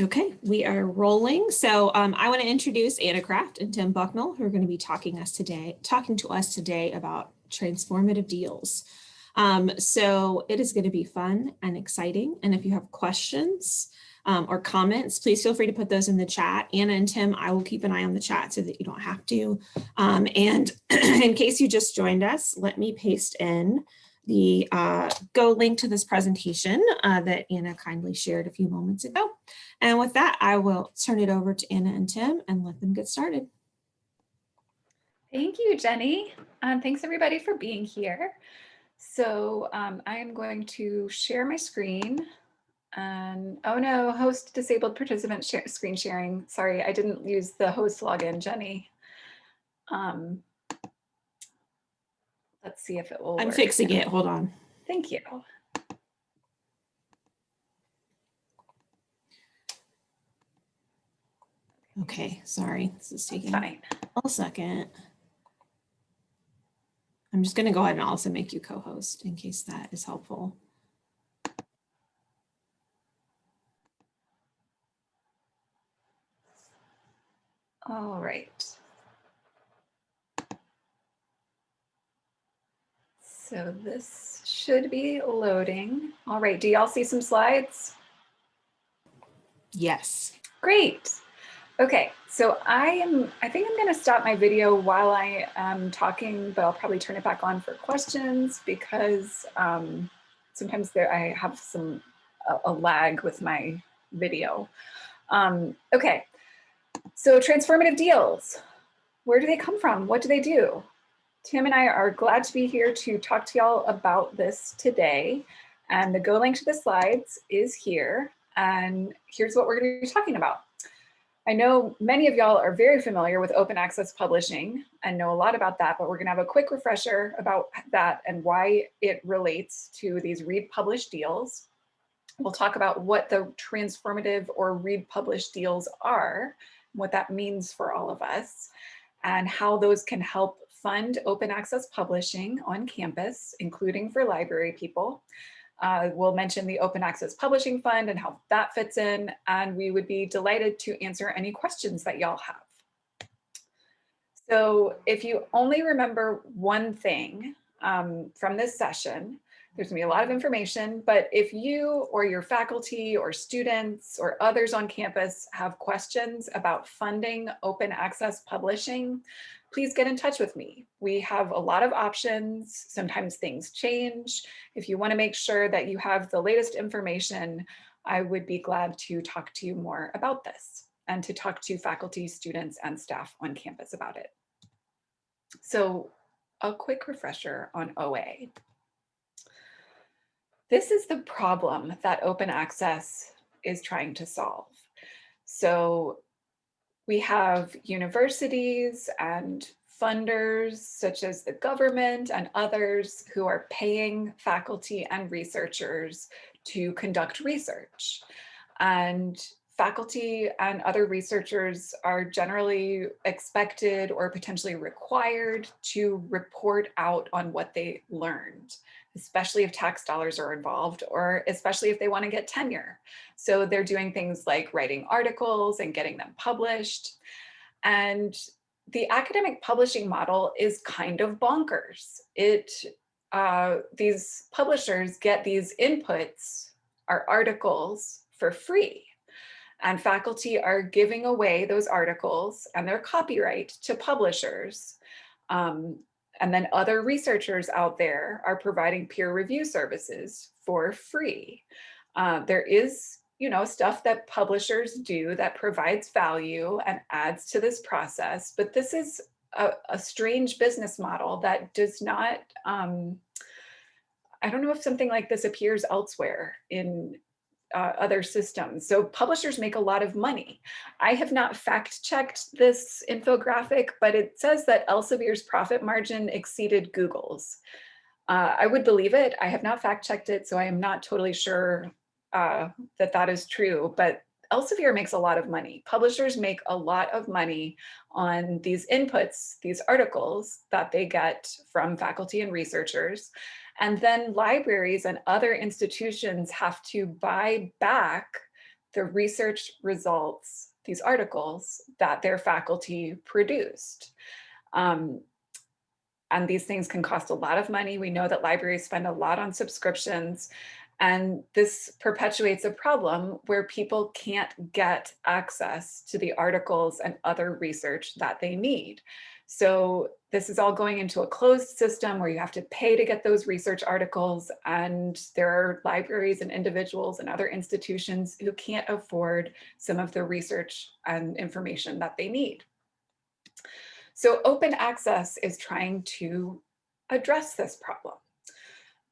Okay, we are rolling. So um, I want to introduce Anna Craft and Tim Bucknall, who are going to be talking us today, talking to us today about transformative deals. Um, so it is going to be fun and exciting. And if you have questions um, or comments, please feel free to put those in the chat. Anna and Tim, I will keep an eye on the chat so that you don't have to. Um, and in case you just joined us, let me paste in the uh, go link to this presentation uh, that Anna kindly shared a few moments ago. And with that, I will turn it over to Anna and Tim and let them get started. Thank you, Jenny. Um, thanks everybody for being here. So um, I am going to share my screen and oh no, host disabled participant share, screen sharing. Sorry, I didn't use the host login, Jenny. Um, Let's see if it will I'm work. fixing it. Hold on. Thank you. Okay, sorry. This is taking Fine. a second. I'm just going to go ahead and also make you co-host in case that is helpful. All right. So this should be loading. All right, do y'all see some slides? Yes. Great. Okay, so I am, I think I'm gonna stop my video while I am talking, but I'll probably turn it back on for questions because um, sometimes there I have some, a, a lag with my video. Um, okay, so transformative deals, where do they come from? What do they do? Tim and I are glad to be here to talk to y'all about this today. And the go link to the slides is here. And here's what we're going to be talking about. I know many of y'all are very familiar with open access publishing and know a lot about that, but we're going to have a quick refresher about that and why it relates to these read publish deals. We'll talk about what the transformative or read publish deals are, what that means for all of us, and how those can help fund open access publishing on campus, including for library people. Uh, we'll mention the Open Access Publishing Fund and how that fits in, and we would be delighted to answer any questions that y'all have. So if you only remember one thing um, from this session, there's gonna be a lot of information, but if you or your faculty or students or others on campus have questions about funding open access publishing, please get in touch with me. We have a lot of options. Sometimes things change. If you wanna make sure that you have the latest information, I would be glad to talk to you more about this and to talk to faculty, students, and staff on campus about it. So a quick refresher on OA. This is the problem that open access is trying to solve. So we have universities and funders such as the government and others who are paying faculty and researchers to conduct research. And faculty and other researchers are generally expected or potentially required to report out on what they learned especially if tax dollars are involved or especially if they want to get tenure. So they're doing things like writing articles and getting them published. And the academic publishing model is kind of bonkers. It uh, these publishers get these inputs, our articles for free. And faculty are giving away those articles and their copyright to publishers um, and then other researchers out there are providing peer review services for free. Uh, there is, you know, stuff that publishers do that provides value and adds to this process, but this is a, a strange business model that does not, um, I don't know if something like this appears elsewhere in uh, other systems. So publishers make a lot of money. I have not fact checked this infographic, but it says that Elsevier's profit margin exceeded Google's. Uh, I would believe it. I have not fact checked it, so I am not totally sure uh, that that is true, but Elsevier makes a lot of money. Publishers make a lot of money on these inputs, these articles that they get from faculty and researchers. And then libraries and other institutions have to buy back the research results, these articles that their faculty produced. Um, and these things can cost a lot of money. We know that libraries spend a lot on subscriptions. And this perpetuates a problem where people can't get access to the articles and other research that they need. So this is all going into a closed system where you have to pay to get those research articles. And there are libraries and individuals and other institutions who can't afford some of the research and information that they need. So open access is trying to address this problem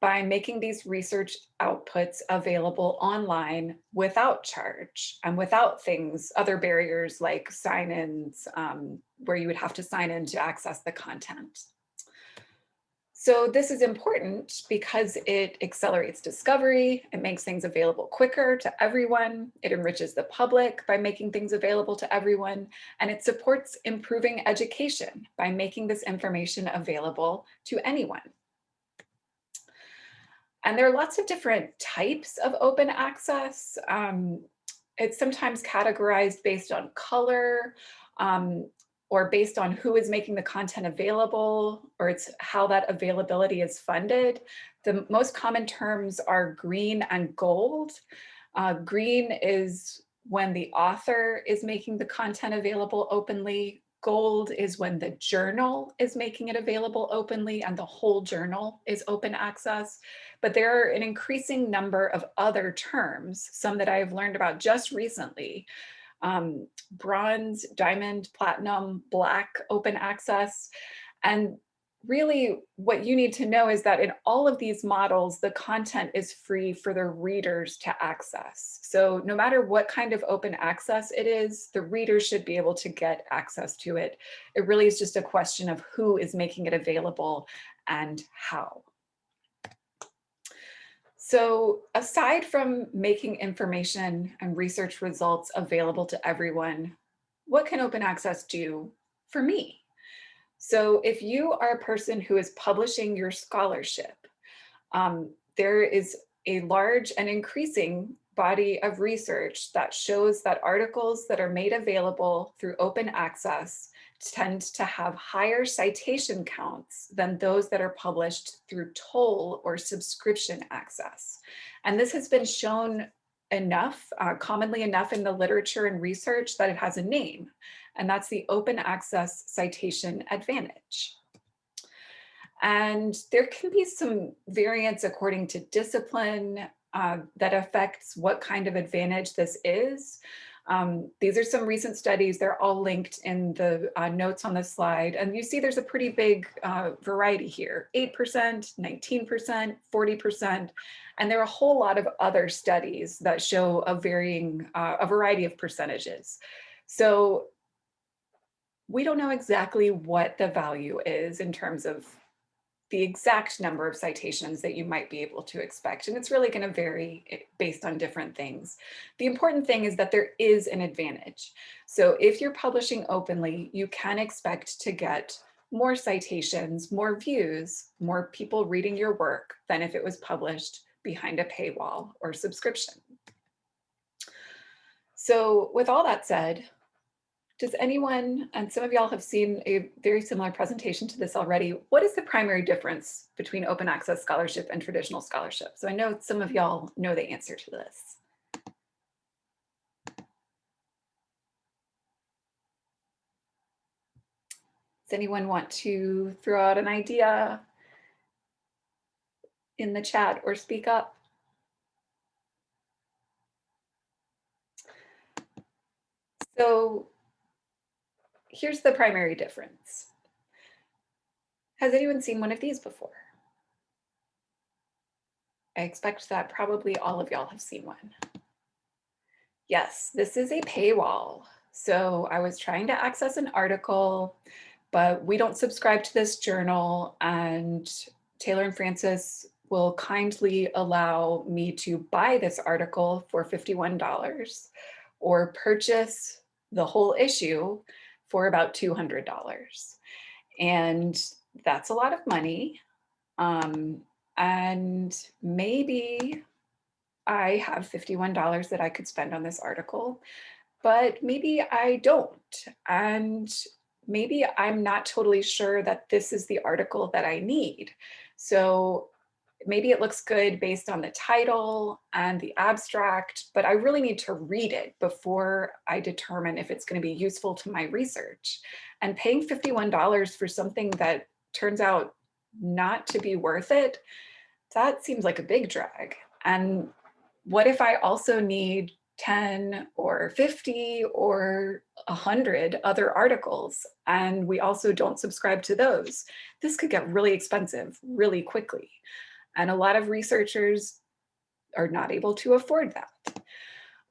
by making these research outputs available online without charge and without things, other barriers like sign-ins, um, where you would have to sign in to access the content. So this is important because it accelerates discovery, it makes things available quicker to everyone, it enriches the public by making things available to everyone, and it supports improving education by making this information available to anyone. And there are lots of different types of open access. Um, it's sometimes categorized based on color um, or based on who is making the content available, or it's how that availability is funded. The most common terms are green and gold. Uh, green is when the author is making the content available openly. Gold is when the journal is making it available openly and the whole journal is open access. But there are an increasing number of other terms, some that I've learned about just recently. Um, bronze, diamond, platinum, black, open access. And really what you need to know is that in all of these models, the content is free for the readers to access. So no matter what kind of open access it is, the readers should be able to get access to it. It really is just a question of who is making it available and how. So aside from making information and research results available to everyone, what can open access do for me? So if you are a person who is publishing your scholarship, um, there is a large and increasing body of research that shows that articles that are made available through open access tend to have higher citation counts than those that are published through toll or subscription access. And this has been shown enough, uh, commonly enough in the literature and research that it has a name and that's the open access citation advantage. And there can be some variance according to discipline uh, that affects what kind of advantage this is. Um, these are some recent studies. They're all linked in the uh, notes on the slide. And you see there's a pretty big uh, variety here, 8%, 19%, 40%. And there are a whole lot of other studies that show a varying, uh, a variety of percentages. So we don't know exactly what the value is in terms of the exact number of citations that you might be able to expect. And it's really going to vary eh, based on different things. The important thing is that there is an advantage. So if you're publishing openly, you can expect to get more citations, more views, more people reading your work than if it was published behind a paywall or subscription. So with all that said, does anyone, and some of y'all have seen a very similar presentation to this already, what is the primary difference between open access scholarship and traditional scholarship? So I know some of y'all know the answer to this. Does anyone want to throw out an idea in the chat or speak up? So here's the primary difference. Has anyone seen one of these before? I expect that probably all of y'all have seen one. Yes, this is a paywall. So I was trying to access an article, but we don't subscribe to this journal and Taylor and Francis will kindly allow me to buy this article for $51 or purchase the whole issue for about $200. And that's a lot of money. Um, and maybe I have $51 that I could spend on this article, but maybe I don't. And maybe I'm not totally sure that this is the article that I need. So maybe it looks good based on the title and the abstract, but I really need to read it before I determine if it's going to be useful to my research. And paying $51 for something that turns out not to be worth it, that seems like a big drag. And what if I also need 10 or 50 or 100 other articles and we also don't subscribe to those? This could get really expensive really quickly. And a lot of researchers are not able to afford that.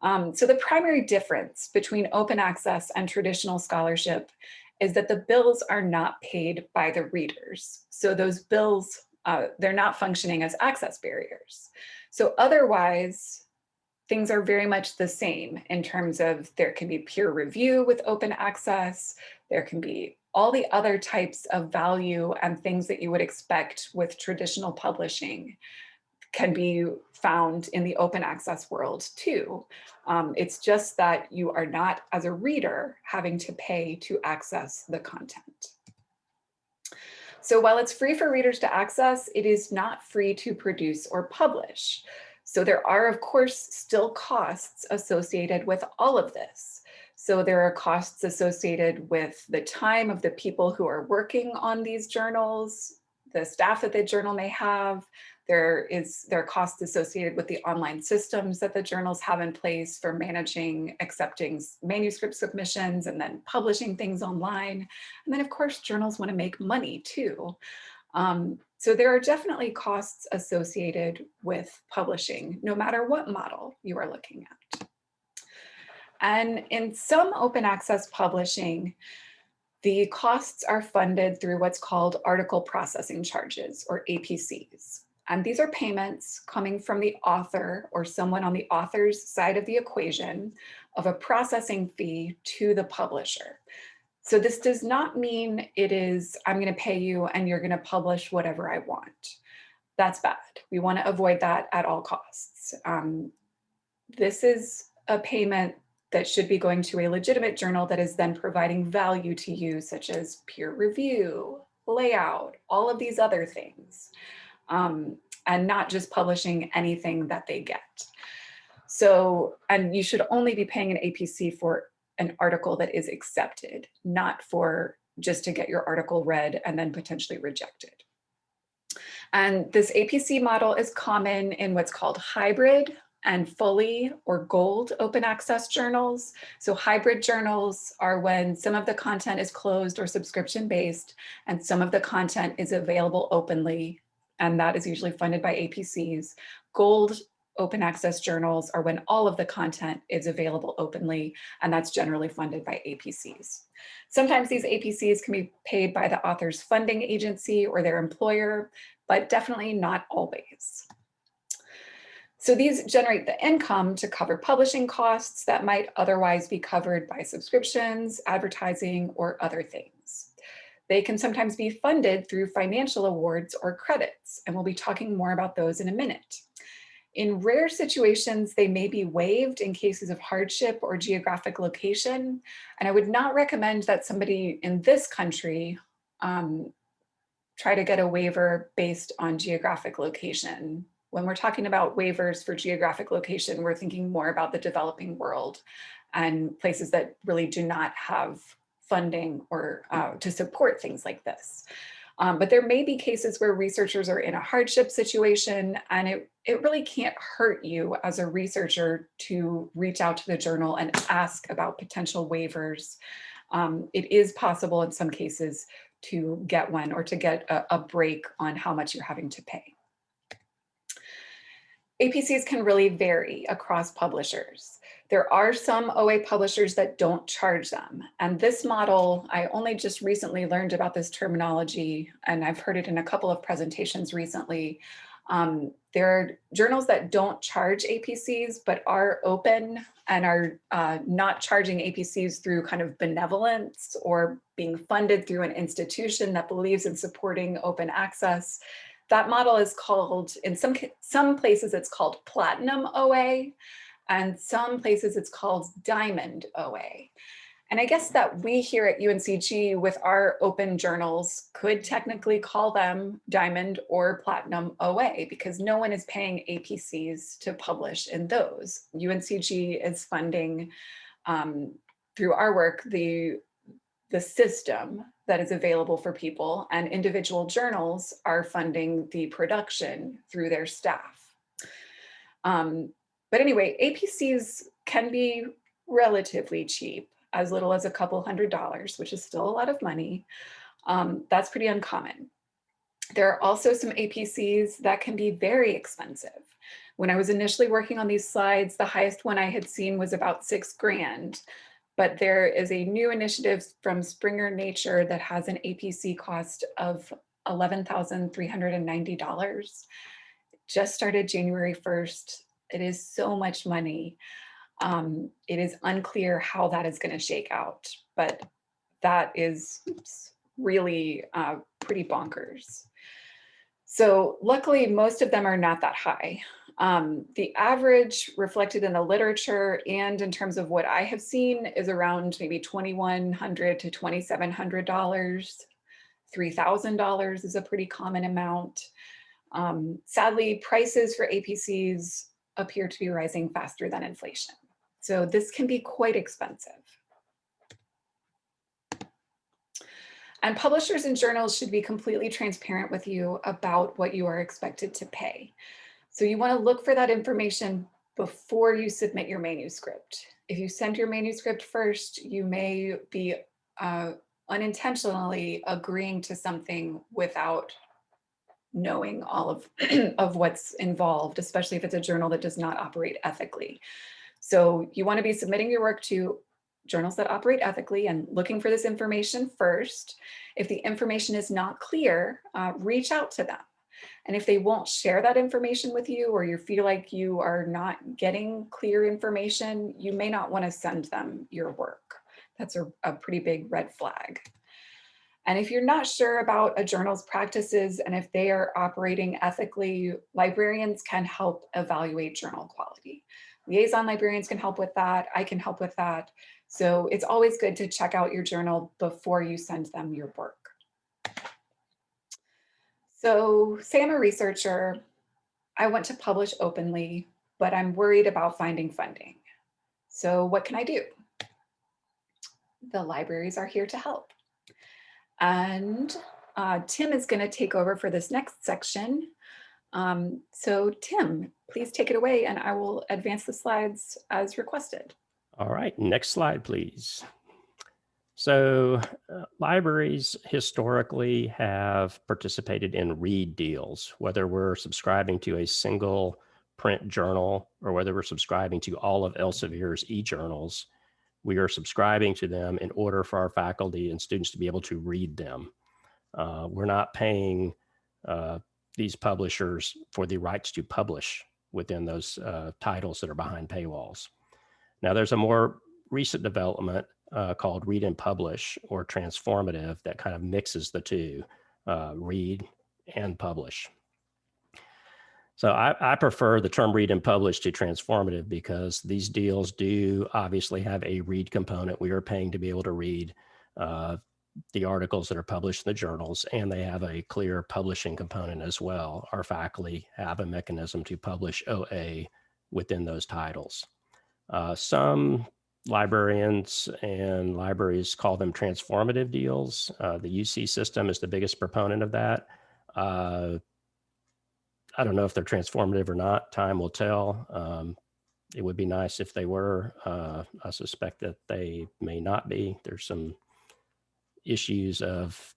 Um, so the primary difference between open access and traditional scholarship is that the bills are not paid by the readers. So those bills, uh, they're not functioning as access barriers. So otherwise, things are very much the same in terms of there can be peer review with open access, there can be all the other types of value and things that you would expect with traditional publishing can be found in the open access world too. Um, it's just that you are not, as a reader, having to pay to access the content. So while it's free for readers to access, it is not free to produce or publish. So there are, of course, still costs associated with all of this. So there are costs associated with the time of the people who are working on these journals, the staff that the journal may have. There is there are costs associated with the online systems that the journals have in place for managing, accepting manuscript submissions and then publishing things online. And then of course, journals want to make money too. Um, so there are definitely costs associated with publishing, no matter what model you are looking at. And in some open access publishing, the costs are funded through what's called article processing charges or APCs. And these are payments coming from the author or someone on the author's side of the equation of a processing fee to the publisher. So this does not mean it is, I'm gonna pay you and you're gonna publish whatever I want. That's bad. We wanna avoid that at all costs. Um, this is a payment that should be going to a legitimate journal that is then providing value to you, such as peer review, layout, all of these other things, um, and not just publishing anything that they get. So, and you should only be paying an APC for an article that is accepted, not for just to get your article read and then potentially rejected. And this APC model is common in what's called hybrid and fully or gold open access journals. So hybrid journals are when some of the content is closed or subscription based and some of the content is available openly and that is usually funded by APCs. Gold open access journals are when all of the content is available openly and that's generally funded by APCs. Sometimes these APCs can be paid by the author's funding agency or their employer, but definitely not always. So these generate the income to cover publishing costs that might otherwise be covered by subscriptions, advertising, or other things. They can sometimes be funded through financial awards or credits, and we'll be talking more about those in a minute. In rare situations, they may be waived in cases of hardship or geographic location, and I would not recommend that somebody in this country um, try to get a waiver based on geographic location when we're talking about waivers for geographic location, we're thinking more about the developing world and places that really do not have funding or uh, to support things like this. Um, but there may be cases where researchers are in a hardship situation and it, it really can't hurt you as a researcher to reach out to the journal and ask about potential waivers. Um, it is possible in some cases to get one or to get a, a break on how much you're having to pay. APCs can really vary across publishers. There are some OA publishers that don't charge them. And this model, I only just recently learned about this terminology and I've heard it in a couple of presentations recently. Um, there are journals that don't charge APCs, but are open and are uh, not charging APCs through kind of benevolence or being funded through an institution that believes in supporting open access that model is called, in some, some places it's called Platinum OA, and some places it's called Diamond OA. And I guess that we here at UNCG with our open journals could technically call them Diamond or Platinum OA because no one is paying APCs to publish in those. UNCG is funding um, through our work the, the system that is available for people and individual journals are funding the production through their staff. Um, but anyway, APCs can be relatively cheap as little as a couple hundred dollars, which is still a lot of money. Um, that's pretty uncommon. There are also some APCs that can be very expensive. When I was initially working on these slides, the highest one I had seen was about six grand. But there is a new initiative from Springer Nature that has an APC cost of $11,390. Just started January 1st. It is so much money um, it is unclear how that is going to shake out, but that is oops, really uh, pretty bonkers. So luckily, most of them are not that high. Um, the average reflected in the literature and in terms of what I have seen is around maybe 2,100 to $2,700. $3,000 is a pretty common amount. Um, sadly, prices for APCs appear to be rising faster than inflation. So this can be quite expensive. And publishers and journals should be completely transparent with you about what you are expected to pay. So you want to look for that information before you submit your manuscript. If you send your manuscript first, you may be uh, unintentionally agreeing to something without knowing all of, of what's involved, especially if it's a journal that does not operate ethically. So you want to be submitting your work to journals that operate ethically and looking for this information first. If the information is not clear, uh, reach out to them. And if they won't share that information with you or you feel like you are not getting clear information, you may not want to send them your work. That's a, a pretty big red flag. And if you're not sure about a journal's practices and if they are operating ethically, librarians can help evaluate journal quality liaison librarians can help with that. I can help with that. So it's always good to check out your journal before you send them your work. So say I'm a researcher, I want to publish openly, but I'm worried about finding funding. So what can I do? The libraries are here to help. And uh, Tim is going to take over for this next section. Um, so Tim, please take it away and I will advance the slides as requested. All right, next slide, please. So uh, libraries historically have participated in read deals, whether we're subscribing to a single print journal or whether we're subscribing to all of Elsevier's e-journals, we are subscribing to them in order for our faculty and students to be able to read them. Uh, we're not paying uh, these publishers for the rights to publish within those uh, titles that are behind paywalls. Now there's a more recent development uh, called read and publish or transformative that kind of mixes the two, uh, read and publish. So I, I, prefer the term read and publish to transformative because these deals do obviously have a read component. We are paying to be able to read uh, the articles that are published in the journals, and they have a clear publishing component as well. Our faculty have a mechanism to publish OA within those titles. Uh, some librarians and libraries call them transformative deals. Uh, the UC system is the biggest proponent of that. Uh, I don't know if they're transformative or not. Time will tell. Um, it would be nice if they were. Uh, I suspect that they may not be. There's some issues of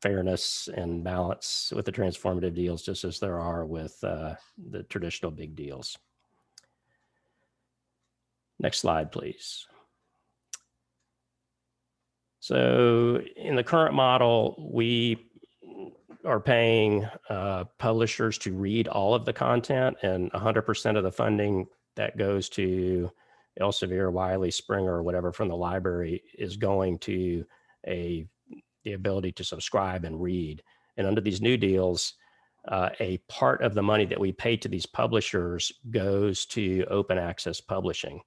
fairness and balance with the transformative deals, just as there are with uh, the traditional big deals. Next slide, please. So in the current model, we are paying uh, publishers to read all of the content and 100% of the funding that goes to Elsevier, Wiley, Springer, or whatever from the library is going to a the ability to subscribe and read. And under these new deals, uh, a part of the money that we pay to these publishers goes to open access publishing.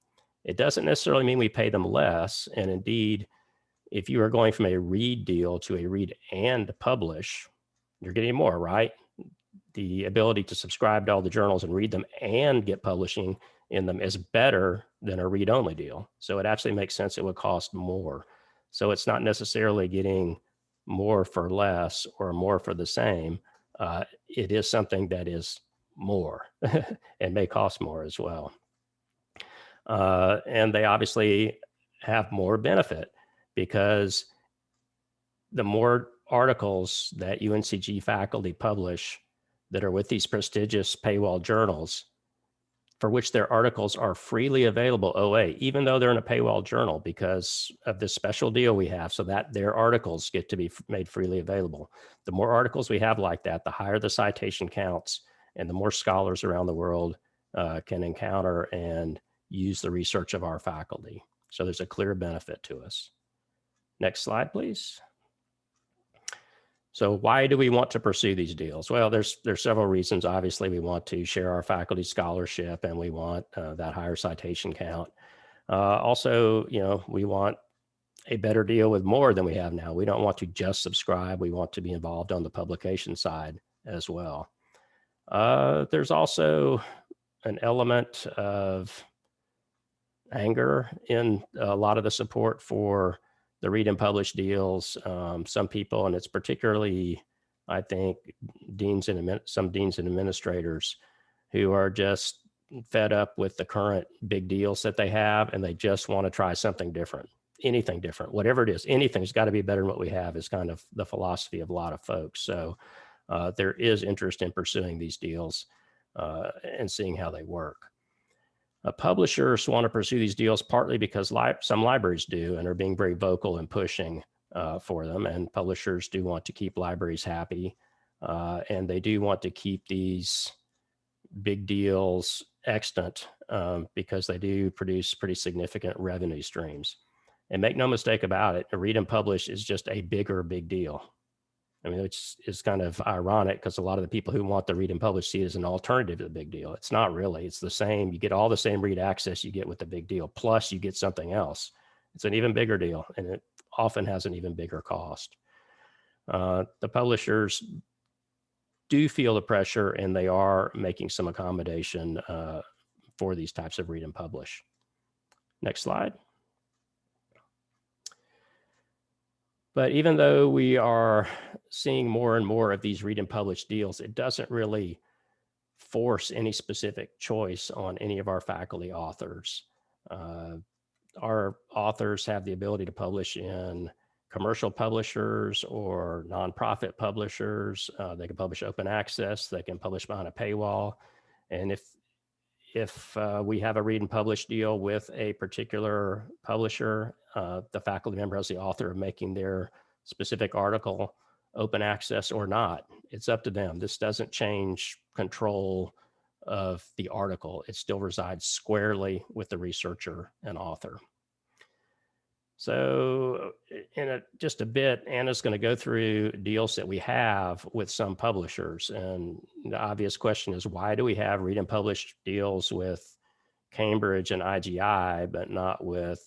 It doesn't necessarily mean we pay them less. And indeed, if you are going from a read deal to a read and publish, you're getting more, right? The ability to subscribe to all the journals and read them and get publishing in them is better than a read only deal. So it actually makes sense it would cost more. So it's not necessarily getting more for less or more for the same. Uh, it is something that is more and may cost more as well. Uh, and they obviously have more benefit because the more articles that UNCG faculty publish that are with these prestigious paywall journals, for which their articles are freely available OA, even though they're in a paywall journal because of this special deal we have so that their articles get to be made freely available. The more articles we have like that, the higher the citation counts and the more scholars around the world uh, can encounter and use the research of our faculty. So there's a clear benefit to us. Next slide, please. So why do we want to pursue these deals? Well, there's there's several reasons. Obviously, we want to share our faculty scholarship and we want uh, that higher citation count. Uh, also, you know, we want a better deal with more than we have now. We don't want to just subscribe. We want to be involved on the publication side as well. Uh, there's also an element of anger in a lot of the support for the read and publish deals. Um, some people, and it's particularly, I think, deans and some deans and administrators who are just fed up with the current big deals that they have, and they just want to try something different, anything different, whatever it is, anything's got to be better than what we have is kind of the philosophy of a lot of folks. So uh, there is interest in pursuing these deals uh, and seeing how they work. Uh, publishers want to pursue these deals partly because li some libraries do and are being very vocal and pushing uh, for them. And publishers do want to keep libraries happy. Uh, and they do want to keep these big deals extant um, because they do produce pretty significant revenue streams. And make no mistake about it, a read and publish is just a bigger big deal. I mean, it's, it's kind of ironic because a lot of the people who want the read and publish see it as an alternative to the big deal. It's not really, it's the same. You get all the same read access you get with the big deal, plus you get something else. It's an even bigger deal and it often has an even bigger cost. Uh, the publishers do feel the pressure and they are making some accommodation uh, for these types of read and publish. Next slide. But even though we are seeing more and more of these read and publish deals, it doesn't really force any specific choice on any of our faculty authors. Uh, our authors have the ability to publish in commercial publishers or nonprofit publishers. Uh, they can publish open access. They can publish behind a paywall. And if if uh, we have a read and publish deal with a particular publisher, uh, the faculty member has the author of making their specific article open access or not. It's up to them. This doesn't change control of the article. It still resides squarely with the researcher and author. So eh, in a, just a bit, Anna's going to go through deals that we have with some publishers. And the obvious question is, why do we have read and publish deals with Cambridge and IGI, but not with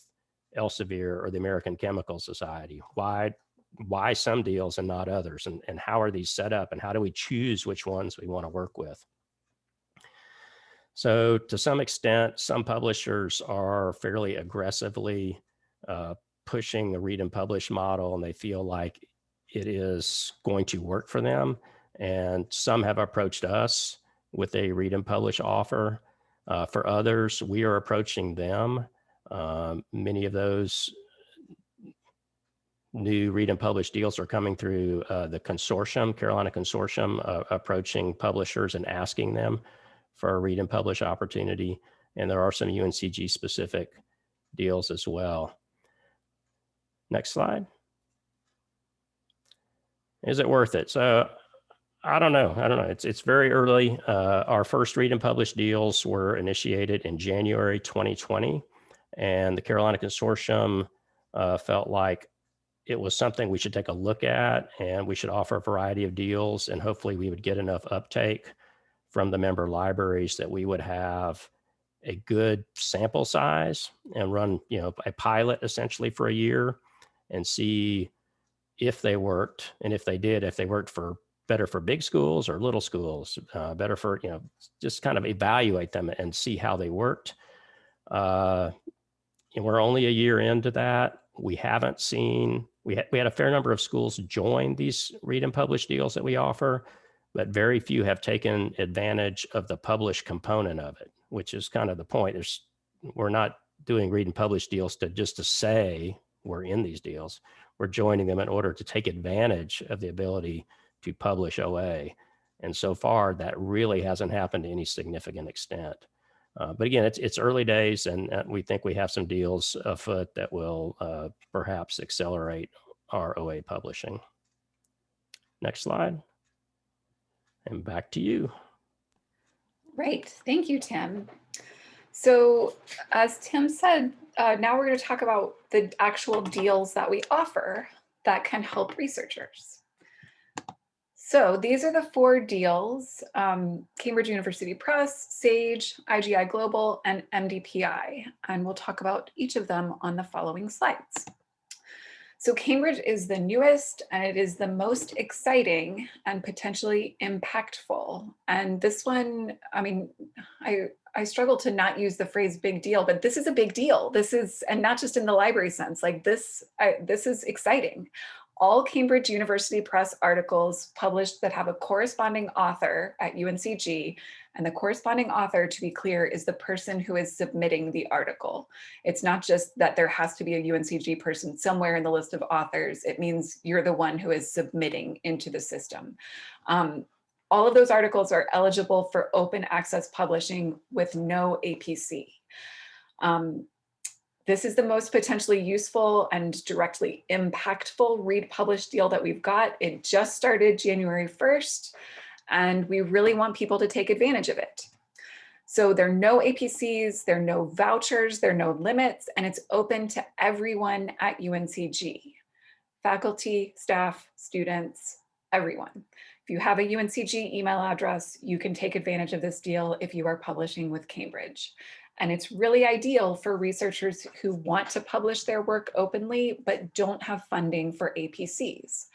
Elsevier or the American Chemical Society? Why, why some deals and not others? And, and how are these set up? And how do we choose which ones we want to work with? So to some extent, some publishers are fairly aggressively uh, pushing the read and publish model and they feel like it is going to work for them. And some have approached us with a read and publish offer. Uh, for others, we are approaching them. Um, many of those new read and publish deals are coming through uh, the consortium, Carolina Consortium, uh, approaching publishers and asking them for a read and publish opportunity. And there are some UNCG specific deals as well. Next slide. Is it worth it? So I don't know. I don't know. It's it's very early. Uh, our first read and publish deals were initiated in January 2020, and the Carolina Consortium uh, felt like it was something we should take a look at and we should offer a variety of deals and hopefully we would get enough uptake from the member libraries that we would have a good sample size and run, you know, a pilot essentially for a year and see if they worked and if they did, if they worked for better for big schools or little schools, uh, better for, you know, just kind of evaluate them and see how they worked. Uh, and we're only a year into that. We haven't seen, we, ha we had a fair number of schools join these read and publish deals that we offer, but very few have taken advantage of the publish component of it, which is kind of the point. There's, we're not doing read and publish deals to just to say we're in these deals. We're joining them in order to take advantage of the ability to publish OA. And so far, that really hasn't happened to any significant extent. Uh, but again, it's, it's early days and we think we have some deals afoot that will uh, perhaps accelerate our OA publishing. Next slide. And back to you. Right. Thank you, Tim. So as Tim said, uh, now we're going to talk about the actual deals that we offer that can help researchers. So these are the four deals, um, Cambridge University Press, SAGE, IGI Global, and MDPI. And we'll talk about each of them on the following slides. So Cambridge is the newest and it is the most exciting and potentially impactful. And this one, I mean, I, I struggle to not use the phrase big deal, but this is a big deal. This is, and not just in the library sense, like this, I, this is exciting all Cambridge University Press articles published that have a corresponding author at UNCG, and the corresponding author, to be clear, is the person who is submitting the article. It's not just that there has to be a UNCG person somewhere in the list of authors. It means you're the one who is submitting into the system. Um, all of those articles are eligible for open access publishing with no APC. Um, this is the most potentially useful and directly impactful read publish deal that we've got. It just started January 1st, and we really want people to take advantage of it. So there are no APCs, there are no vouchers, there are no limits, and it's open to everyone at UNCG. Faculty, staff, students, everyone. If you have a UNCG email address, you can take advantage of this deal if you are publishing with Cambridge. And it's really ideal for researchers who want to publish their work openly, but don't have funding for APCs.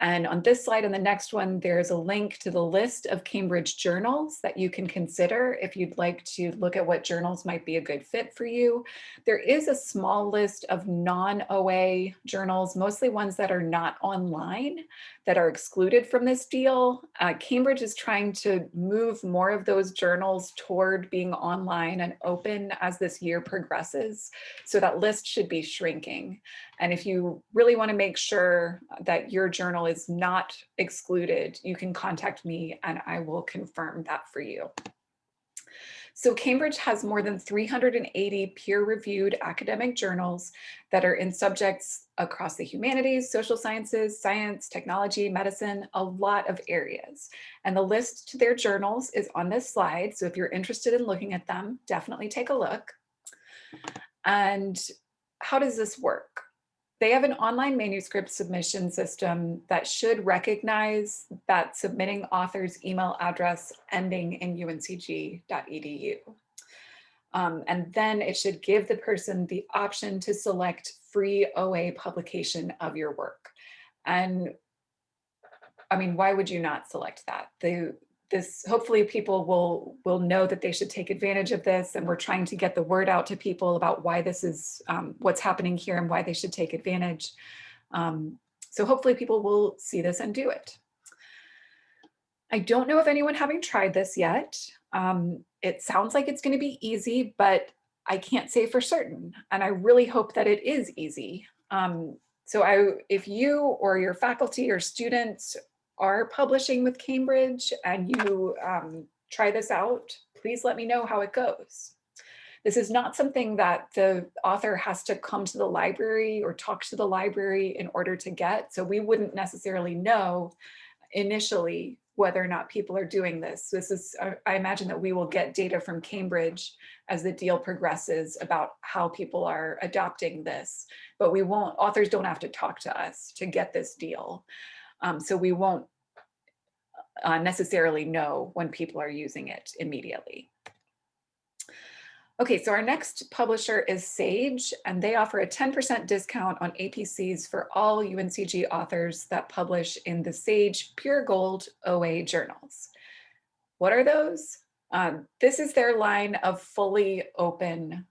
And on this slide and the next one, there's a link to the list of Cambridge journals that you can consider if you'd like to look at what journals might be a good fit for you. There is a small list of non-OA journals, mostly ones that are not online, that are excluded from this deal. Uh, Cambridge is trying to move more of those journals toward being online and open as this year progresses. So that list should be shrinking. And if you really want to make sure that your journal is not excluded, you can contact me and I will confirm that for you. So Cambridge has more than 380 peer-reviewed academic journals that are in subjects across the humanities, social sciences, science, technology, medicine, a lot of areas. And the list to their journals is on this slide. So if you're interested in looking at them, definitely take a look. And how does this work? They have an online manuscript submission system that should recognize that submitting author's email address ending in uncg.edu. Um, and then it should give the person the option to select free OA publication of your work. And I mean, why would you not select that? The, this hopefully people will will know that they should take advantage of this and we're trying to get the word out to people about why this is um, what's happening here and why they should take advantage. Um, so hopefully people will see this and do it. I don't know of anyone having tried this yet. Um, it sounds like it's going to be easy, but I can't say for certain. And I really hope that it is easy. Um, so I, if you or your faculty or students are publishing with Cambridge and you um, try this out, please let me know how it goes. This is not something that the author has to come to the library or talk to the library in order to get. So we wouldn't necessarily know initially whether or not people are doing this. This is, I- I imagine that we will get data from Cambridge as the deal progresses about how people are adopting this, but we won't, authors don't have to talk to us to get this deal. Um, so we won't uh, necessarily know when people are using it immediately. Okay, so our next publisher is Sage, and they offer a 10% discount on APCs for all UNCG authors that publish in the Sage Pure Gold OA journals. What are those? Um, this is their line of fully open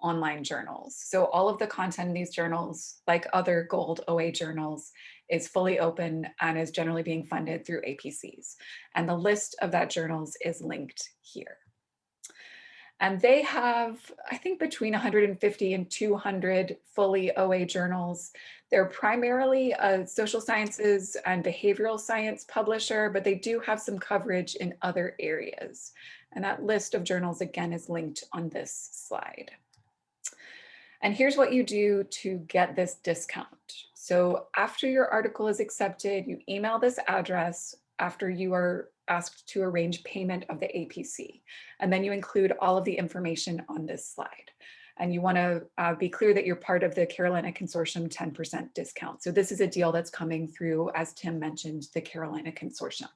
online journals. So all of the content in these journals, like other gold OA journals, is fully open and is generally being funded through APCs. And the list of that journals is linked here. And they have, I think, between 150 and 200 fully OA journals. They're primarily a social sciences and behavioral science publisher, but they do have some coverage in other areas. And that list of journals, again, is linked on this slide. And here's what you do to get this discount. So after your article is accepted, you email this address after you are asked to arrange payment of the APC. And then you include all of the information on this slide. And you want to uh, be clear that you're part of the Carolina Consortium 10% discount. So this is a deal that's coming through, as Tim mentioned, the Carolina Consortium.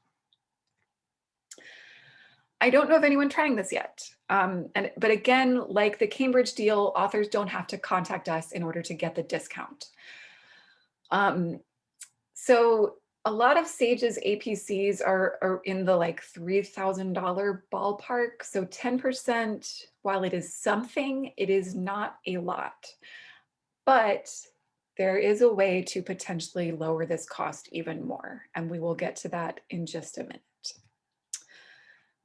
I don't know of anyone trying this yet. Um, and, but again, like the Cambridge deal, authors don't have to contact us in order to get the discount. Um, so a lot of Sage's APCs are, are in the like $3,000 ballpark. So 10%, while it is something, it is not a lot. But there is a way to potentially lower this cost even more. And we will get to that in just a minute.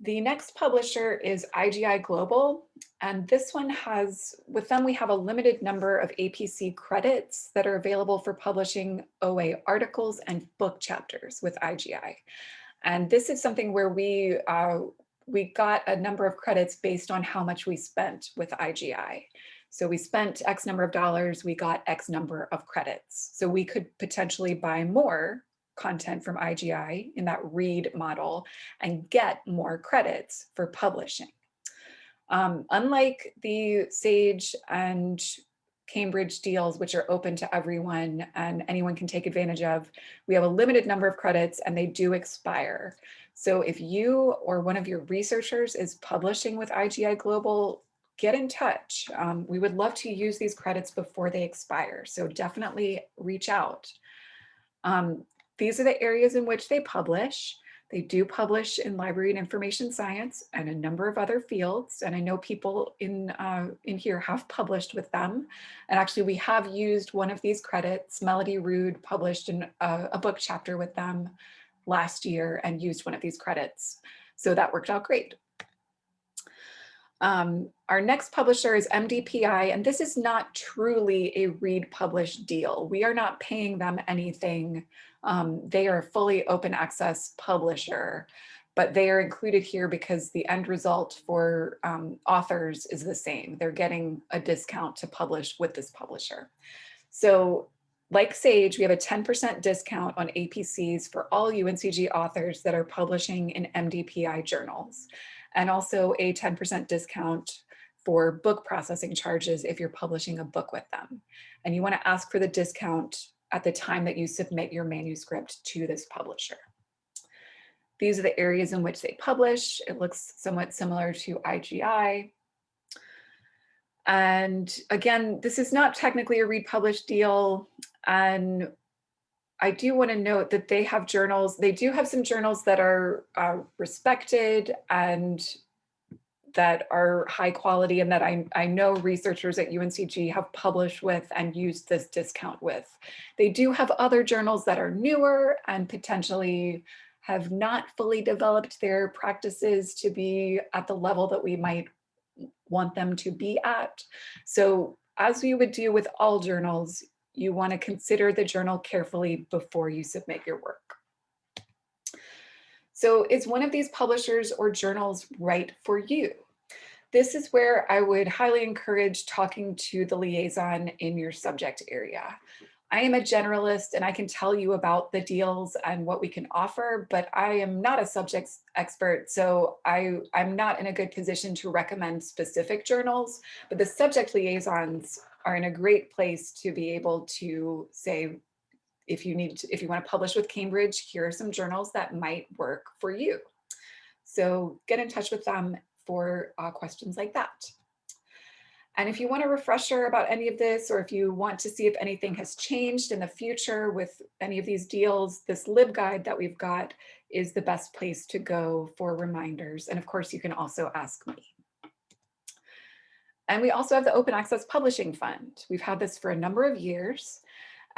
The next publisher is IGI Global, and this one has, with them we have a limited number of APC credits that are available for publishing OA articles and book chapters with IGI. And this is something where we, uh, we got a number of credits based on how much we spent with IGI. So we spent X number of dollars, we got X number of credits. So we could potentially buy more content from IGI in that read model and get more credits for publishing. Um, unlike the SAGE and Cambridge deals, which are open to everyone and anyone can take advantage of, we have a limited number of credits and they do expire. So if you or one of your researchers is publishing with IGI Global, get in touch. Um, we would love to use these credits before they expire. So definitely reach out. Um, these are the areas in which they publish. They do publish in library and information science and a number of other fields. And I know people in, uh, in here have published with them. And actually we have used one of these credits. Melody Rude published in a, a book chapter with them last year and used one of these credits. So that worked out great. Um, our next publisher is MDPI, and this is not truly a read publish deal. We are not paying them anything um, they are a fully open access publisher, but they are included here because the end result for um, authors is the same. They're getting a discount to publish with this publisher. So like Sage, we have a 10% discount on APCs for all UNCG authors that are publishing in MDPI journals, and also a 10% discount for book processing charges if you're publishing a book with them. And you wanna ask for the discount at the time that you submit your manuscript to this publisher. These are the areas in which they publish. It looks somewhat similar to IGI. And again, this is not technically a read publish deal. And I do want to note that they have journals. They do have some journals that are uh, respected and that are high quality and that I, I know researchers at UNCG have published with and used this discount with. They do have other journals that are newer and potentially have not fully developed their practices to be at the level that we might want them to be at. So as we would do with all journals, you want to consider the journal carefully before you submit your work. So is one of these publishers or journals right for you? This is where I would highly encourage talking to the liaison in your subject area. I am a generalist and I can tell you about the deals and what we can offer, but I am not a subject expert. So I, I'm not in a good position to recommend specific journals, but the subject liaisons are in a great place to be able to say, if you need to, if you want to publish with Cambridge, here are some journals that might work for you. So get in touch with them for uh, questions like that. And if you want a refresher about any of this, or if you want to see if anything has changed in the future with any of these deals, this LibGuide that we've got is the best place to go for reminders. And of course, you can also ask me. And we also have the Open Access Publishing Fund. We've had this for a number of years.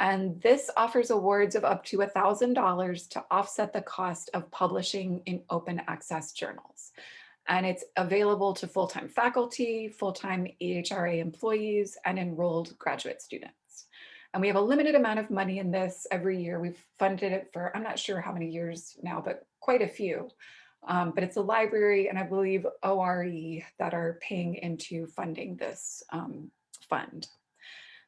And this offers awards of up to $1,000 to offset the cost of publishing in open access journals and it's available to full-time faculty, full-time EHRA employees, and enrolled graduate students. And we have a limited amount of money in this every year. We've funded it for, I'm not sure how many years now, but quite a few. Um, but it's a library and I believe ORE that are paying into funding this um, fund.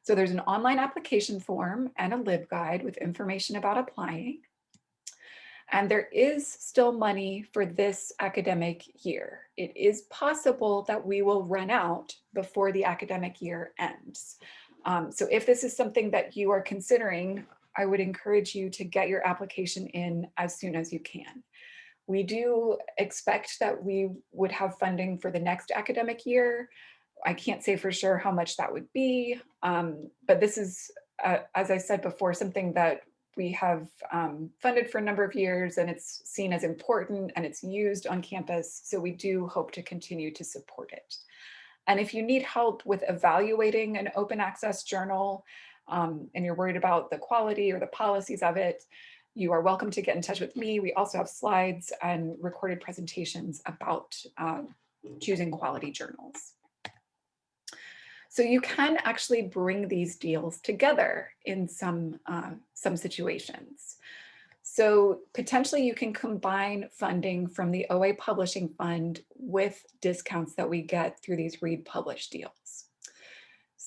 So there's an online application form and a LibGuide with information about applying. And there is still money for this academic year. It is possible that we will run out before the academic year ends. Um, so if this is something that you are considering, I would encourage you to get your application in as soon as you can. We do expect that we would have funding for the next academic year. I can't say for sure how much that would be, um, but this is, uh, as I said before, something that we have um, funded for a number of years and it's seen as important and it's used on campus. So we do hope to continue to support it. And if you need help with evaluating an open access journal um, and you're worried about the quality or the policies of it, you are welcome to get in touch with me. We also have slides and recorded presentations about uh, choosing quality journals. So you can actually bring these deals together in some, uh, some situations. So potentially you can combine funding from the OA Publishing Fund with discounts that we get through these read publish deals.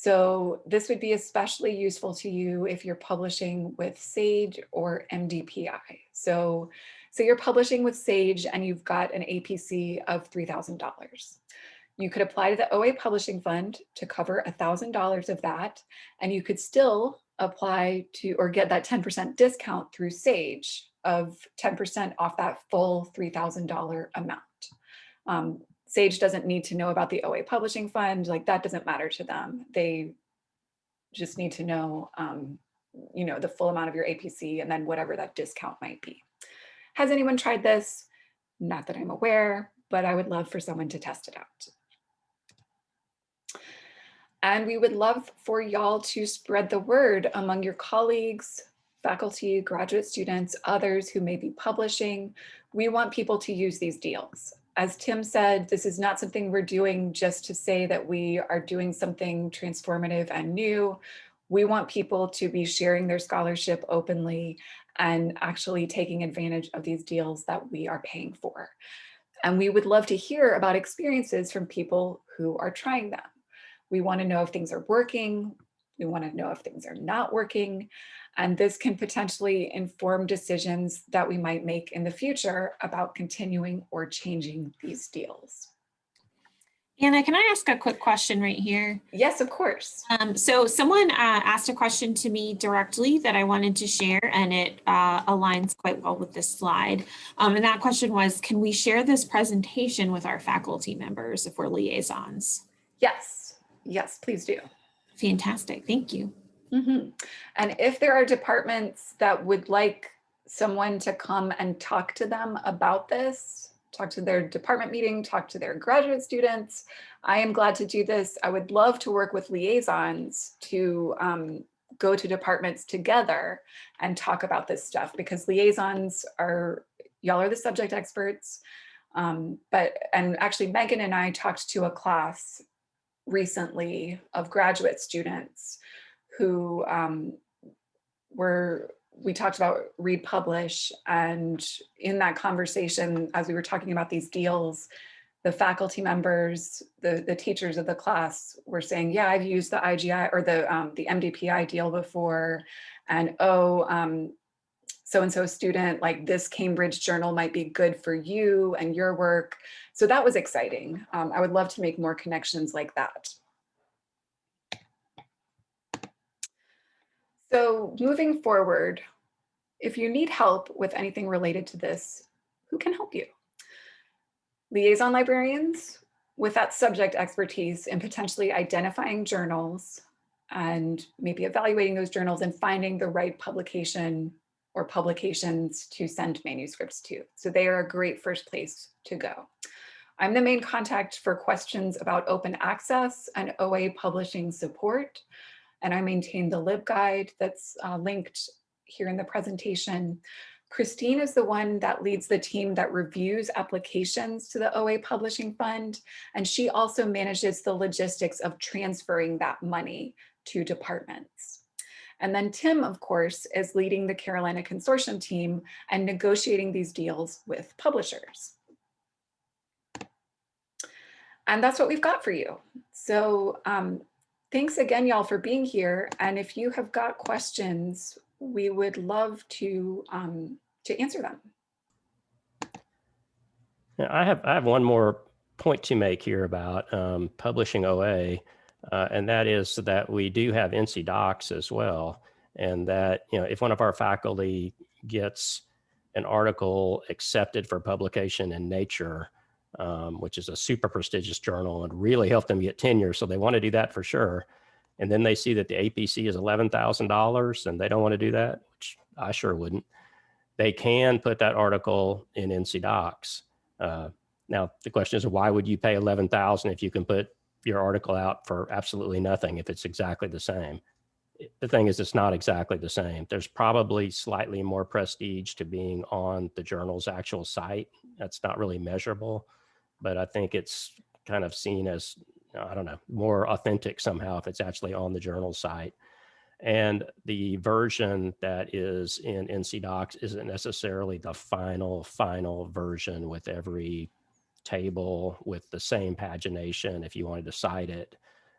So this would be especially useful to you if you're publishing with SAGE or MDPI. So, so you're publishing with SAGE and you've got an APC of $3,000. You could apply to the OA Publishing Fund to cover $1,000 of that, and you could still apply to or get that 10% discount through SAGE of 10% off that full $3,000 amount. Um, SAGE doesn't need to know about the OA Publishing Fund, like that doesn't matter to them. They just need to know, um, you know, the full amount of your APC and then whatever that discount might be. Has anyone tried this? Not that I'm aware, but I would love for someone to test it out. And we would love for y'all to spread the word among your colleagues, faculty, graduate students, others who may be publishing. We want people to use these deals. As Tim said, this is not something we're doing just to say that we are doing something transformative and new. We want people to be sharing their scholarship openly and actually taking advantage of these deals that we are paying for. And we would love to hear about experiences from people who are trying them. We want to know if things are working. We want to know if things are not working. And this can potentially inform decisions that we might make in the future about continuing or changing these deals. Anna, can I ask a quick question right here? Yes, of course. Um, so someone uh, asked a question to me directly that I wanted to share and it uh, aligns quite well with this slide. Um, and that question was, can we share this presentation with our faculty members if we're liaisons? Yes, Yes, please do. Fantastic. Thank you. Mm -hmm. And if there are departments that would like someone to come and talk to them about this, talk to their department meeting, talk to their graduate students, I am glad to do this. I would love to work with liaisons to um, go to departments together and talk about this stuff because liaisons are, y'all are the subject experts. Um, but, and actually Megan and I talked to a class recently of graduate students who um, were, we talked about read publish and in that conversation, as we were talking about these deals, the faculty members, the, the teachers of the class were saying, yeah, I've used the IGI or the, um, the MDPI deal before. And oh, um, so-and-so student, like this Cambridge journal might be good for you and your work. So that was exciting. Um, I would love to make more connections like that. So moving forward, if you need help with anything related to this, who can help you? Liaison librarians with that subject expertise in potentially identifying journals and maybe evaluating those journals and finding the right publication or publications to send manuscripts to. So they are a great first place to go. I'm the main contact for questions about open access and OA publishing support. And I maintain the LibGuide that's uh, linked here in the presentation. Christine is the one that leads the team that reviews applications to the OA Publishing Fund, and she also manages the logistics of transferring that money to departments. And then Tim, of course, is leading the Carolina Consortium team and negotiating these deals with publishers. And that's what we've got for you. So um, thanks again, y'all, for being here. And if you have got questions, we would love to um, to answer them. Yeah, I have I have one more point to make here about um, publishing OA. Uh, and that is that we do have NC DOCKS as well. And that, you know, if one of our faculty gets an article accepted for publication in Nature, um, which is a super prestigious journal and really help them get tenure. So they want to do that for sure. And then they see that the APC is $11,000 and they don't want to do that, which I sure wouldn't. They can put that article in NC DOCKS. Uh, now the question is, why would you pay 11,000 if you can put your article out for absolutely nothing if it's exactly the same. The thing is, it's not exactly the same. There's probably slightly more prestige to being on the journal's actual site. That's not really measurable, but I think it's kind of seen as, I don't know, more authentic somehow if it's actually on the journal site. And the version that is in NC DOCKS isn't necessarily the final, final version with every table with the same pagination if you wanted to cite it,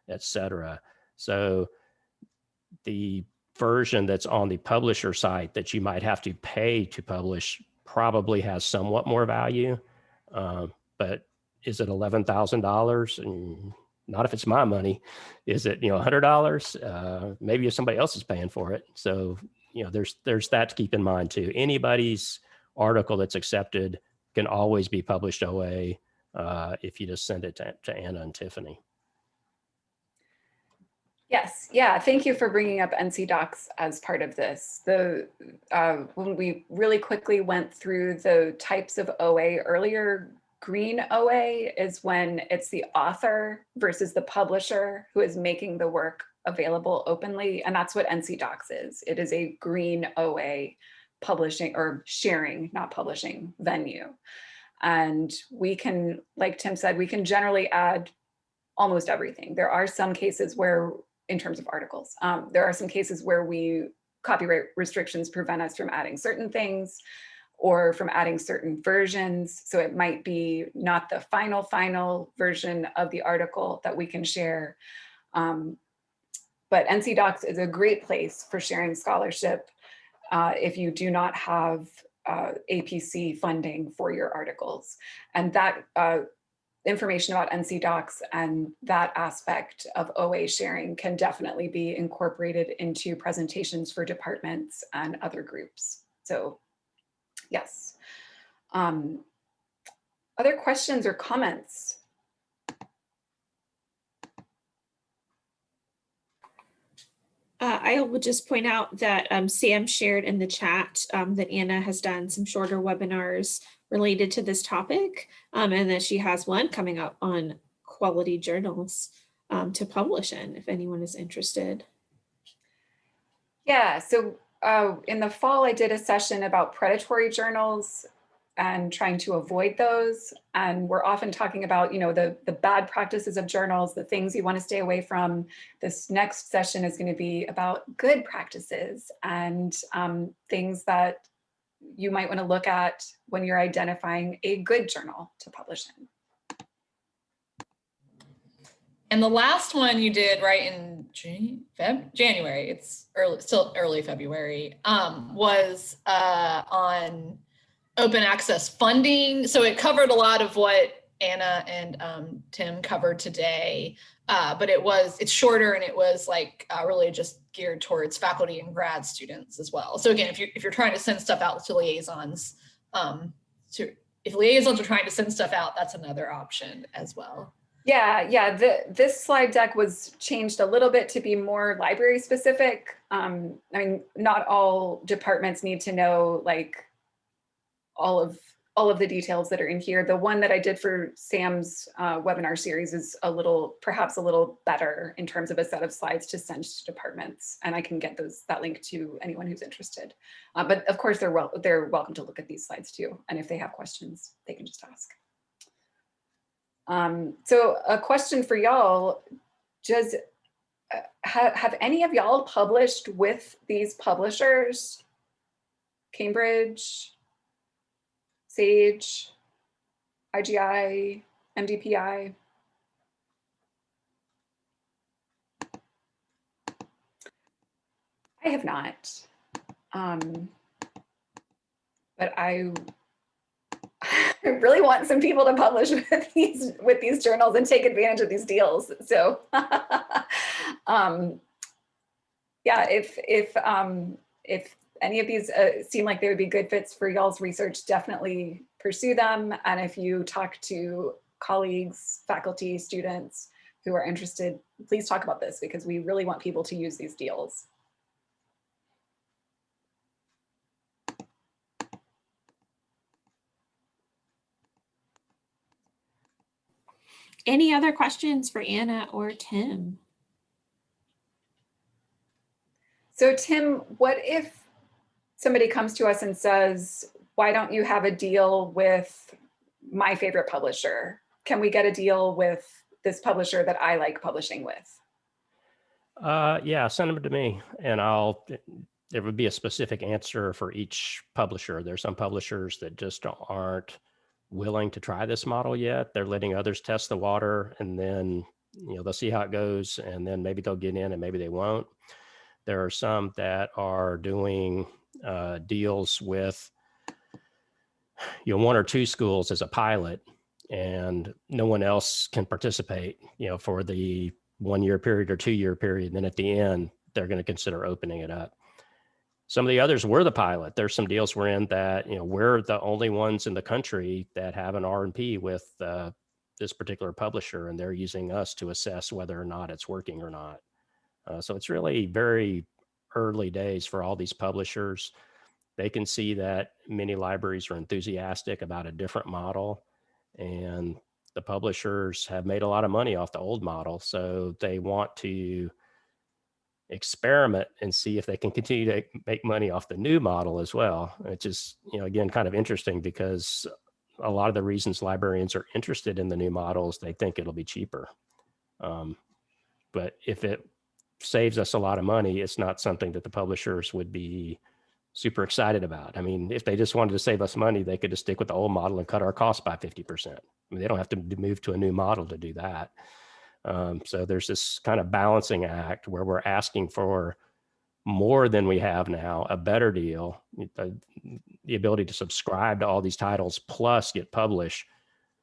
etc. So the version that's on the publisher site that you might have to pay to publish probably has somewhat more value. Um, but is it $11,000? And not if it's my money. Is it, you know, $100? Uh, maybe if somebody else is paying for it. So, you know, there's, there's that to keep in mind too. Anybody's article that's accepted can always be published OA uh, if you just send it to, to Anna and Tiffany. Yes, yeah, thank you for bringing up NC DOCKS as part of this. The uh, When we really quickly went through the types of OA earlier, green OA is when it's the author versus the publisher who is making the work available openly. And that's what NC DOCKS is. It is a green OA publishing or sharing, not publishing venue. And we can, like Tim said, we can generally add almost everything. There are some cases where, in terms of articles, um, there are some cases where we copyright restrictions prevent us from adding certain things or from adding certain versions. So it might be not the final, final version of the article that we can share. Um, but NC DOCKS is a great place for sharing scholarship uh, if you do not have uh, APC funding for your articles. And that uh, information about NC DOCKS and that aspect of OA sharing can definitely be incorporated into presentations for departments and other groups. So yes. Um, other questions or comments? Uh, I will just point out that um, Sam shared in the chat um, that Anna has done some shorter webinars related to this topic um, and that she has one coming up on quality journals um, to publish in if anyone is interested. Yeah, so uh, in the fall, I did a session about predatory journals and trying to avoid those. And we're often talking about, you know, the, the bad practices of journals, the things you want to stay away from. This next session is going to be about good practices and um, things that you might want to look at when you're identifying a good journal to publish in. and the last one you did right in Jan- Feb- January, it's early, still early February, um, was uh, on open access funding. So it covered a lot of what Anna and um, Tim covered today, uh, but it was it's shorter and it was like uh, really just geared towards faculty and grad students as well. So again, if you're if you're trying to send stuff out to liaisons, um, to if liaisons are trying to send stuff out, that's another option as well. Yeah, yeah, the, this slide deck was changed a little bit to be more library specific. Um, I mean, not all departments need to know like all of all of the details that are in here. The one that I did for Sam's uh, webinar series is a little, perhaps a little better in terms of a set of slides to send to departments. And I can get those that link to anyone who's interested. Uh, but of course, they're well, they're welcome to look at these slides too. And if they have questions, they can just ask. Um, so a question for y'all, does, uh, have, have any of y'all published with these publishers? Cambridge, Sage, IGI, MDPI? I have not. Um, but I I really want some people to publish with these with these journals and take advantage of these deals. So um, yeah, if if um, if any of these uh, seem like they would be good fits for y'all's research, definitely pursue them. And if you talk to colleagues, faculty, students who are interested, please talk about this because we really want people to use these deals. Any other questions for Anna or Tim? So Tim, what if somebody comes to us and says, why don't you have a deal with my favorite publisher? Can we get a deal with this publisher that I like publishing with? Uh, yeah, send them to me and I'll, there would be a specific answer for each publisher. There's some publishers that just aren't willing to try this model yet. They're letting others test the water and then, you know, they'll see how it goes and then maybe they'll get in and maybe they won't. There are some that are doing uh, deals with, you know, one or two schools as a pilot and no one else can participate, you know, for the one year period or two year period. And then at the end, they're going to consider opening it up. Some of the others were the pilot. There's some deals we're in that, you know, we're the only ones in the country that have an R&P with uh, this particular publisher, and they're using us to assess whether or not it's working or not. Uh, so it's really very early days for all these publishers. They can see that many libraries are enthusiastic about a different model, and the publishers have made a lot of money off the old model. So they want to experiment and see if they can continue to make money off the new model as well. Which is, you know, again, kind of interesting because a lot of the reasons librarians are interested in the new models, they think it'll be cheaper. Um, but if it saves us a lot of money, it's not something that the publishers would be super excited about. I mean, if they just wanted to save us money, they could just stick with the old model and cut our costs by 50%. I mean, they don't have to move to a new model to do that. Um, so there's this kind of balancing act where we're asking for more than we have now, a better deal, the, the ability to subscribe to all these titles plus get published.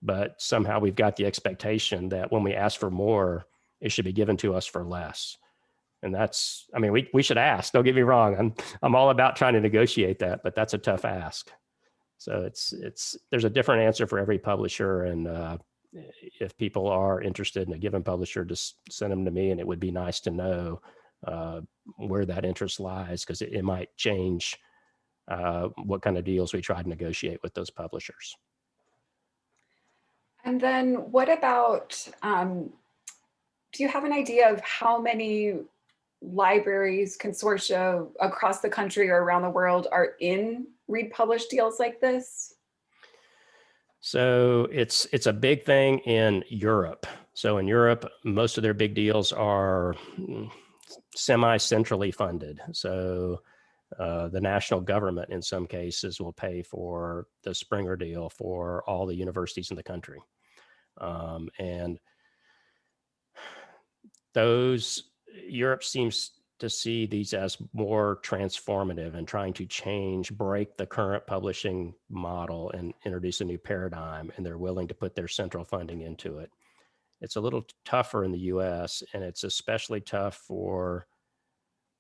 But somehow we've got the expectation that when we ask for more, it should be given to us for less. And that's, I mean, we, we should ask, don't get me wrong. I'm, I'm all about trying to negotiate that, but that's a tough ask. So it's, it's, there's a different answer for every publisher. And uh, if people are interested in a given publisher, just send them to me and it would be nice to know uh, where that interest lies because it, it, might change uh, what kind of deals we try to negotiate with those publishers. And then what about, um, do you have an idea of how many libraries, consortia across the country or around the world are in read publish deals like this? So it's it's a big thing in Europe. So in Europe, most of their big deals are mm, semi-centrally funded. So uh, the national government in some cases will pay for the Springer deal for all the universities in the country. Um, and those Europe seems to see these as more transformative and trying to change, break the current publishing model and introduce a new paradigm. And they're willing to put their central funding into it. It's a little tougher in the US, and it's especially tough for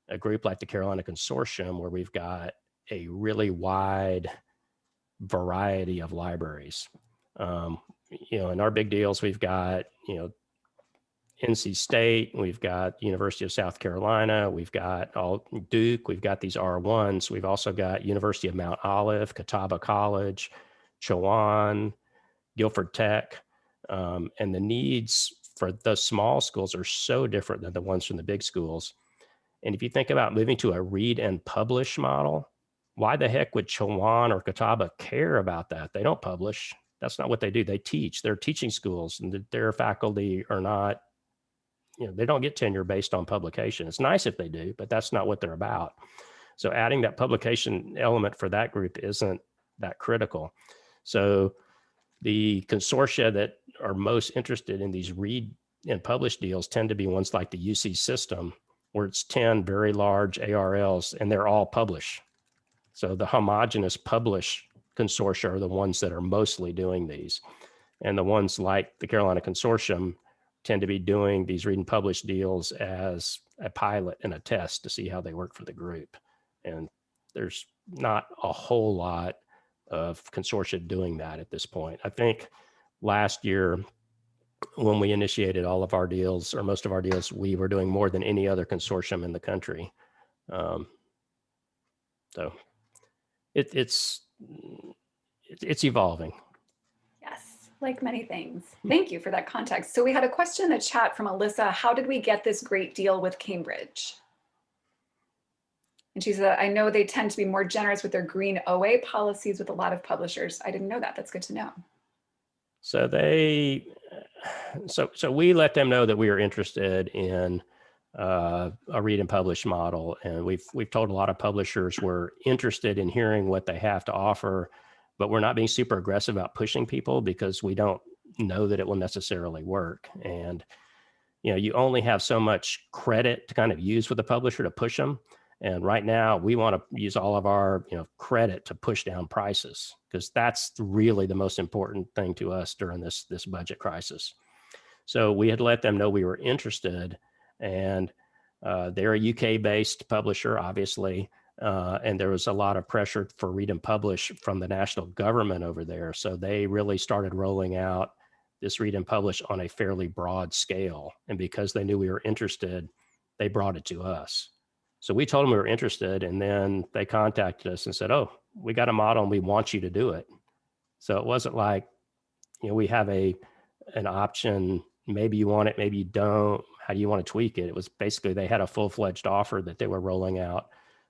a group like the Carolina Consortium, where we've got a really wide variety of libraries. Um, you know, in our big deals, we've got, you know, NC State, we've got University of South Carolina, we've got all Duke, we've got these R1s, we've also got University of Mount Olive, Catawba College, Chowan, Guilford Tech, um, and the needs for the small schools are so different than the ones from the big schools. And if you think about moving to a read and publish model, why the heck would Chowan or Catawba care about that? They don't publish. That's not what they do. They teach. They're teaching schools, and their faculty are not you know, they don't get tenure based on publication. It's nice if they do, but that's not what they're about. So adding that publication element for that group isn't that critical. So the consortia that are most interested in these read and publish deals tend to be ones like the UC system, where it's 10 very large ARLs and they're all publish. So the homogenous publish consortia are the ones that are mostly doing these. And the ones like the Carolina Consortium tend to be doing these read and publish deals as a pilot and a test to see how they work for the group. And there's not a whole lot of consortia doing that at this point. I think last year when we initiated all of our deals or most of our deals, we were doing more than any other consortium in the country. Um, so it, it's, it, it's evolving. Like many things. Thank you for that context. So we had a question in the chat from Alyssa. How did we get this great deal with Cambridge? And she said, I know they tend to be more generous with their green OA policies with a lot of publishers. I didn't know that. That's good to know. So they, so so we let them know that we are interested in uh, a read and publish model, and we've we've told a lot of publishers we're interested in hearing what they have to offer, but we're not being super aggressive about pushing people because we don't know that it will necessarily work. And you know, you only have so much credit to kind of use with a publisher to push them. And right now, we want to use all of our you know credit to push down prices because that's really the most important thing to us during this this budget crisis. So we had let them know we were interested, and uh, they're a UK-based publisher, obviously, uh, and there was a lot of pressure for read and publish from the national government over there. So they really started rolling out this read and publish on a fairly broad scale, and because they knew we were interested, they brought it to us. So we told them we were interested and then they contacted us and said, oh, we got a model and we want you to do it. So it wasn't like, you know, we have a an option, maybe you want it, maybe you don't. How do you want to tweak it? It was basically they had a full-fledged offer that they were rolling out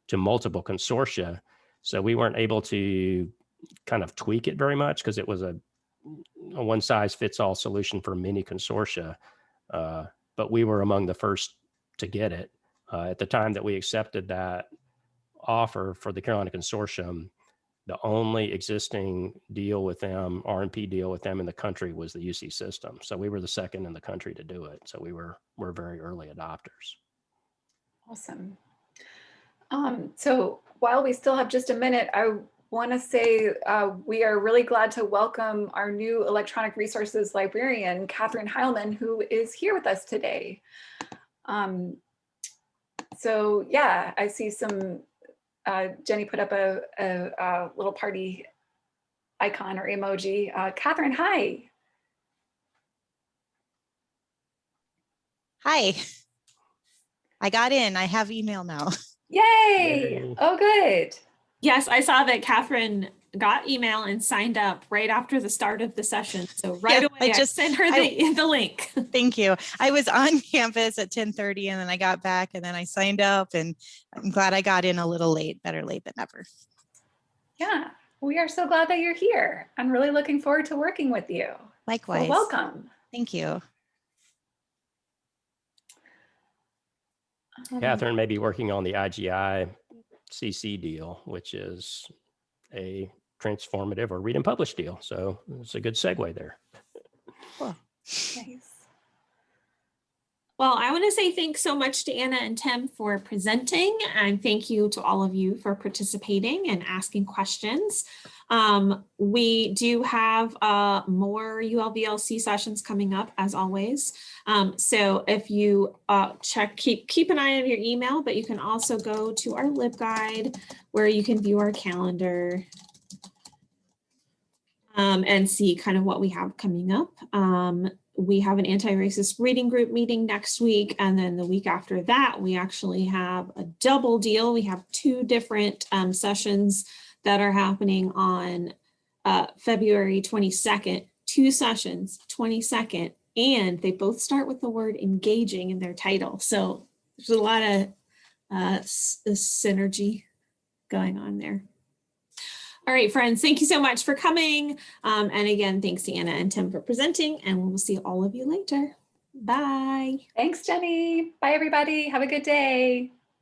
to multiple consortia. So we weren't able to kind of tweak it very much because it was a, a one size fits all solution for many consortia. Uh, but we were among the first to get it. Uh, at the time that we accepted that offer for the Carolina Consortium, the only existing deal with them, RNP deal with them in the country was the UC system. So we were the second in the country to do it. So we were, we're very early adopters. Awesome. Um, so while we still have just a minute, I want to say uh, we are really glad to welcome our new electronic resources librarian, Catherine Heilman, who is here with us today. Um, so yeah, I see some, uh, Jenny put up a, a, a, little party icon or emoji. Uh, Catherine, hi. Hi. I got in. I have email now. Yay. Yay. Oh, good. Yes, I saw that Catherine got email and signed up right after the start of the session. So right Yeah, away, I I just- sent her the, the link. Thank you. I was on campus at 1030 and then I got back and then I signed up and I'm glad I got in a little late, better late than never. Yeah, we are so glad that you're here. I'm really looking forward to working with you. So Likewise. welcome. Thank you. Catherine may be working on the IGI CC deal, which is a transformative or read and publish deal. So it's a good segue there. Nice. Well, I want to say thanks so much to Anna and Tim for presenting and thank you to all of you for participating and asking questions. Um, we do have uh, more ULVLC sessions coming up as always. Um, so if you uh, check, keep, keep an eye on your email, but you can also go to our LibGuide where you can view our calendar um, and see kind of what we have coming up. We have an anti-racist reading group meeting next week. And then the week after that, we actually have a double deal. We have two different um, sessions that are happening on uh, February 22nd, two sessions, 22nd, and they both start with the word engaging in their title. So there's a lot of uh, synergy going on there. All right, friends, thank you so much for coming. Um, and again, thanks to Anna and Tim for presenting, and we'll see all of you later. Bye. Thanks, Jenny. Bye, everybody. Have a good day.